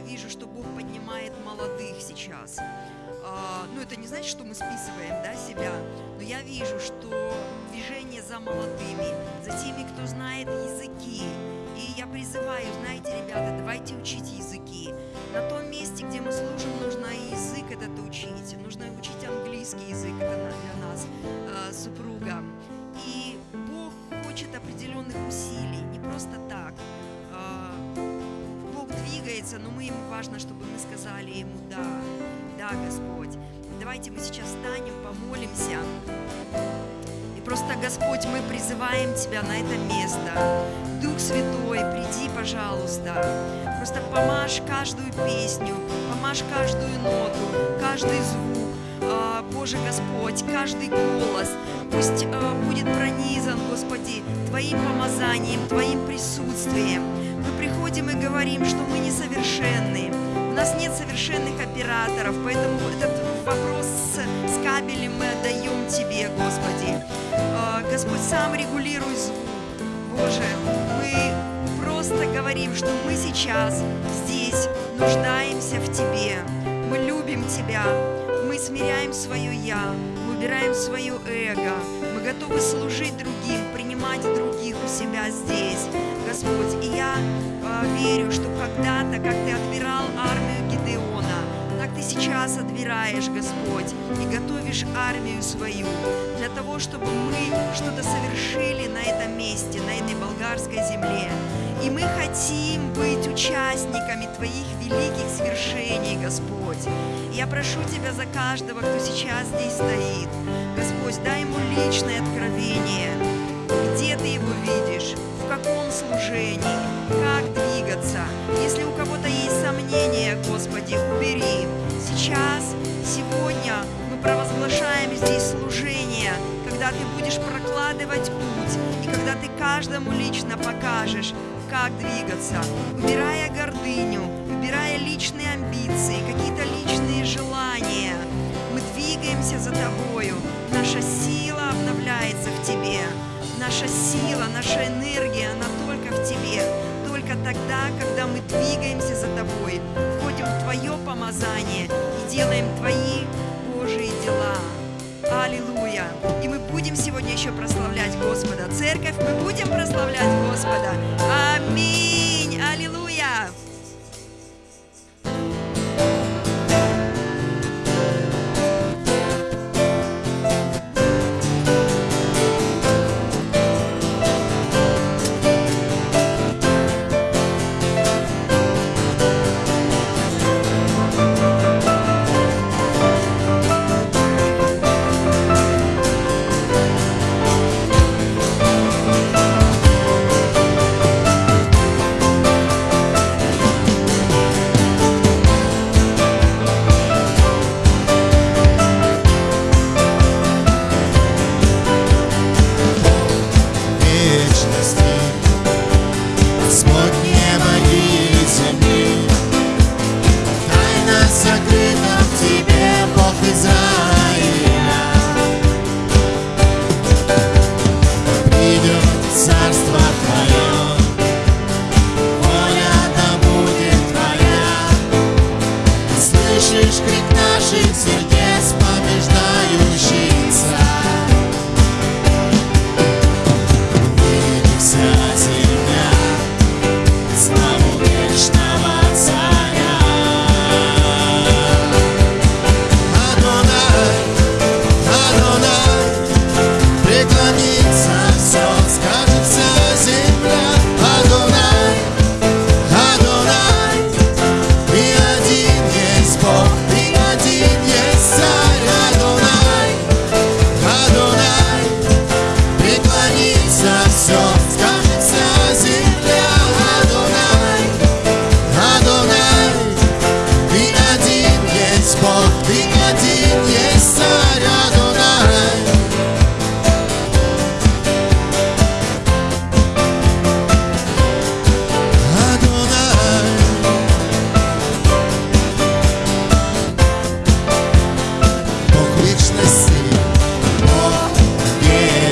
вижу, что Бог поднимает молодых сейчас. А, ну, это не значит, что мы списываем да, себя, но я вижу, что движение за молодыми, за теми, кто знает языки. И я призываю, знаете, ребята, давайте учить языки. На том месте, где мы служим, нужно язык важно, чтобы мы сказали ему «да». Да, Господь. Давайте мы сейчас встанем, помолимся. И просто, Господь, мы призываем Тебя на это место. Дух Святой, приди, пожалуйста. Просто помажь каждую песню, помажь каждую ноту, каждый звук. А, Боже Господь, каждый голос пусть а, будет пронизан, Господи, Твоим помазанием, Твоим присутствием. Приходим и говорим, что мы несовершенны, у нас нет совершенных операторов, поэтому этот вопрос с, с кабелем мы отдаем Тебе, Господи. А, Господь, сам регулируй звук. Боже, мы просто говорим, что мы сейчас здесь нуждаемся в Тебе. Мы любим Тебя, мы смиряем свое «я», мы убираем свое эго, мы готовы служить другим, принимать других у себя здесь. Господь, и я э, верю, что когда-то, как Ты отбирал армию Гидеона, так Ты сейчас отбираешь, Господь, и готовишь армию свою для того, чтобы мы что-то совершили на этом месте, на этой болгарской земле. И мы хотим быть участниками Твоих великих свершений, Господь. Я прошу Тебя за каждого, кто сейчас здесь стоит. Господь, дай ему личное откровение. Где Ты его видишь? Каком служении, как двигаться. Если у кого-то есть сомнения, Господи, убери. Сейчас, сегодня мы провозглашаем здесь служение, когда Ты будешь прокладывать путь, и когда Ты каждому лично покажешь, как двигаться, убирая гордыню, убирая личные амбиции, какие-то личные желания. Мы двигаемся за Тобою, наша сила обновляется в Тебе. Наша сила, наша энергия, она только в Тебе. Только тогда, когда мы двигаемся за Тобой, входим в Твое помазание и делаем Твои Божьи дела. Аллилуйя! И мы будем сегодня еще прославлять Господа. Церковь, мы будем прославлять Господа. Аминь! Аллилуйя!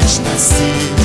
mas nasci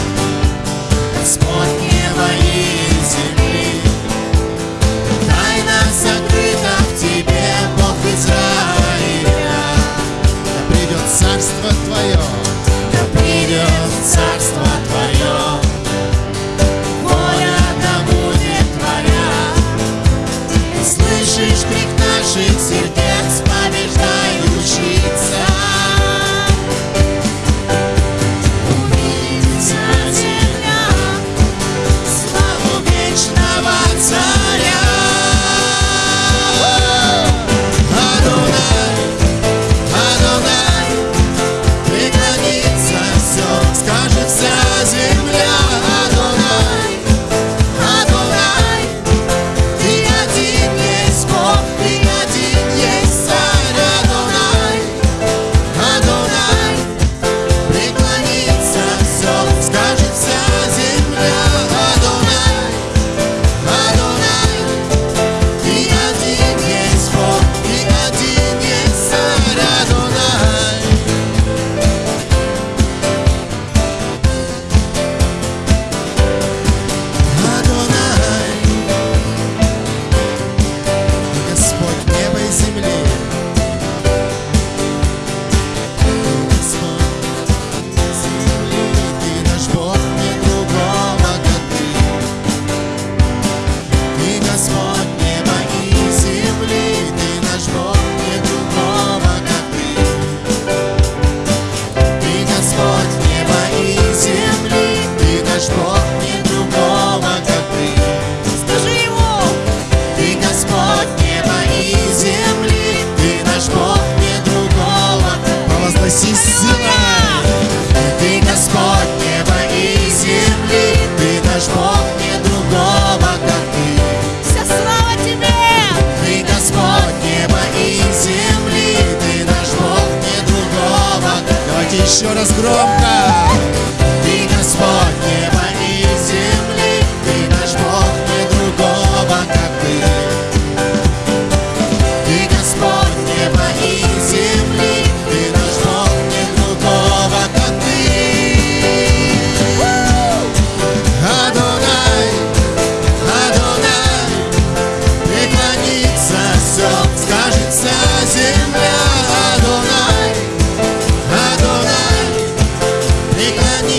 Еще раз громко.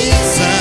inside.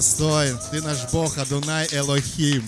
достоин. Ты наш Бог, Адунай Элохим.